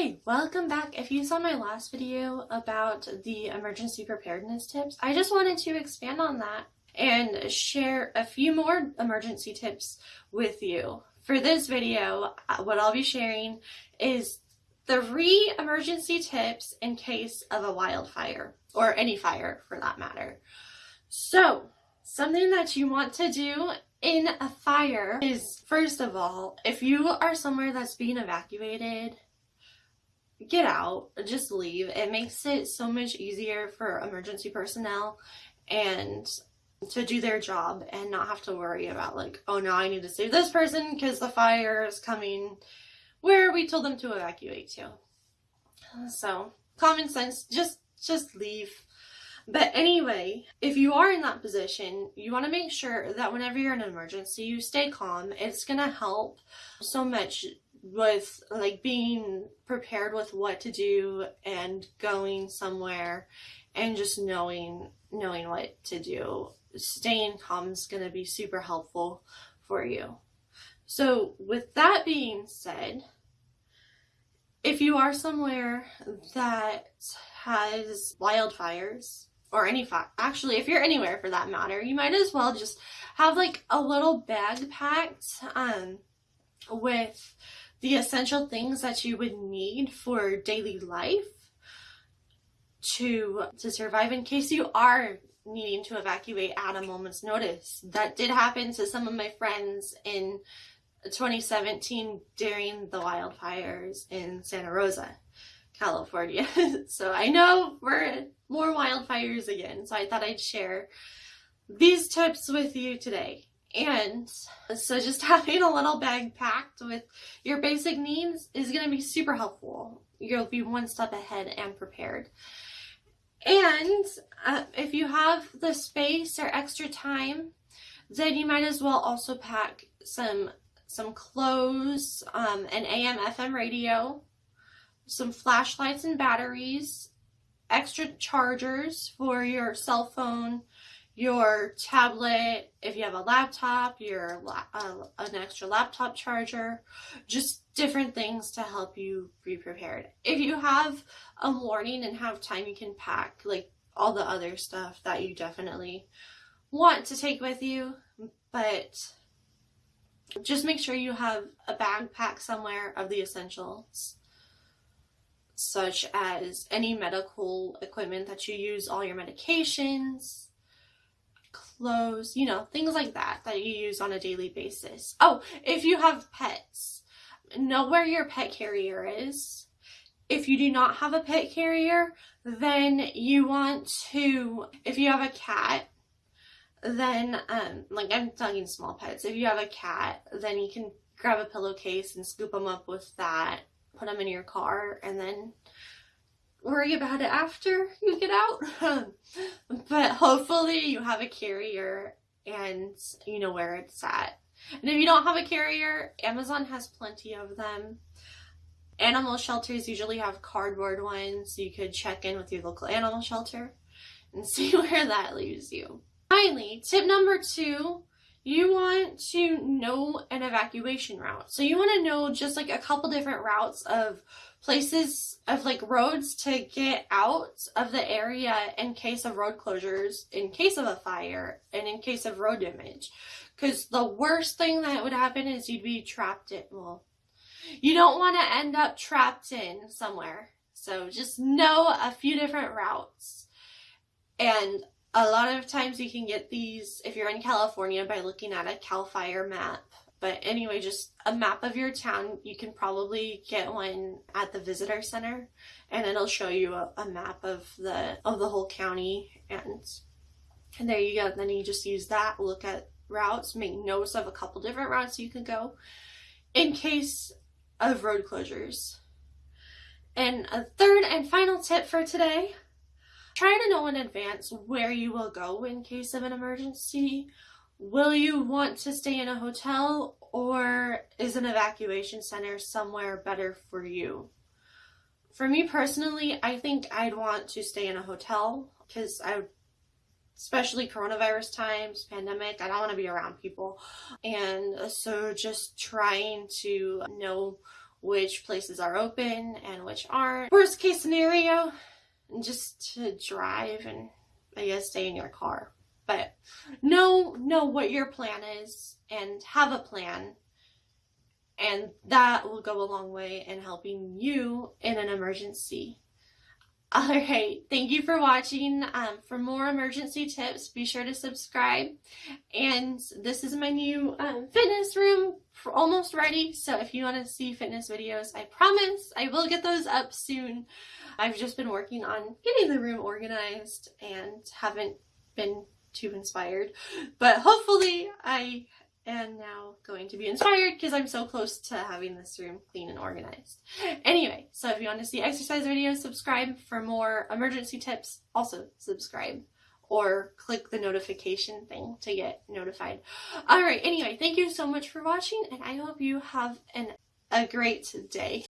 Hi, welcome back. If you saw my last video about the emergency preparedness tips, I just wanted to expand on that and share a few more emergency tips with you. For this video, uh, what I'll be sharing is three emergency tips in case of a wildfire or any fire for that matter. So, something that you want to do in a fire is first of all, if you are somewhere that's being evacuated, get out, just leave. It makes it so much easier for emergency personnel and to do their job and not have to worry about like, oh no, I need to save this person because the fire is coming where we told them to evacuate to. So, common sense, just just leave. But anyway, if you are in that position, you want to make sure that whenever you're in an emergency, you stay calm. It's going to help so much with like being prepared with what to do and going somewhere and just knowing knowing what to do. Staying calm is going to be super helpful for you. So with that being said if you are somewhere that has wildfires or any fire actually if you're anywhere for that matter you might as well just have like a little bag packed um with the essential things that you would need for daily life to to survive in case you are needing to evacuate at a moment's notice. That did happen to some of my friends in 2017 during the wildfires in Santa Rosa, California. so I know we're more wildfires again, so I thought I'd share these tips with you today. And so just having a little bag packed with your basic needs is going to be super helpful. You'll be one step ahead and prepared. And uh, if you have the space or extra time, then you might as well also pack some some clothes, um, an AM FM radio, some flashlights and batteries, extra chargers for your cell phone, your tablet, if you have a laptop, your uh, an extra laptop charger, just different things to help you be prepared. If you have a morning and have time, you can pack like all the other stuff that you definitely want to take with you, but just make sure you have a bag backpack somewhere of the essentials such as any medical equipment that you use all your medications clothes, you know, things like that that you use on a daily basis. Oh, if you have pets, know where your pet carrier is. If you do not have a pet carrier, then you want to, if you have a cat, then, um, like I'm talking small pets, if you have a cat, then you can grab a pillowcase and scoop them up with that, put them in your car, and then worry about it after you get out. but hopefully you have a carrier and you know where it's at. And if you don't have a carrier, Amazon has plenty of them. Animal shelters usually have cardboard ones. So you could check in with your local animal shelter and see where that leaves you. Finally, tip number two, you want to know an evacuation route. So you want to know just like a couple different routes of places of like roads to get out of the area in case of road closures, in case of a fire, and in case of road damage. Because the worst thing that would happen is you'd be trapped in, well, you don't want to end up trapped in somewhere. So just know a few different routes. And a lot of times you can get these, if you're in California, by looking at a CAL FIRE map but anyway, just a map of your town. You can probably get one at the visitor center and it'll show you a, a map of the of the whole county and and there you go. Then you just use that, look at routes, make notes of a couple different routes you can go in case of road closures. And a third and final tip for today, try to know in advance where you will go in case of an emergency Will you want to stay in a hotel or is an evacuation center somewhere better for you? For me personally, I think I'd want to stay in a hotel because I especially coronavirus times, pandemic, I don't want to be around people. And so just trying to know which places are open and which aren't. Worst case scenario, just to drive and I guess stay in your car. But know know what your plan is and have a plan. And that will go a long way in helping you in an emergency. Alright, thank you for watching. Um, for more emergency tips, be sure to subscribe. And this is my new um, fitness room, almost ready. So if you want to see fitness videos, I promise I will get those up soon. I've just been working on getting the room organized and haven't been too inspired. But hopefully I am now going to be inspired because I'm so close to having this room clean and organized. Anyway, so if you want to see exercise videos, subscribe. For more emergency tips, also subscribe or click the notification thing to get notified. Alright, anyway, thank you so much for watching and I hope you have an a great day.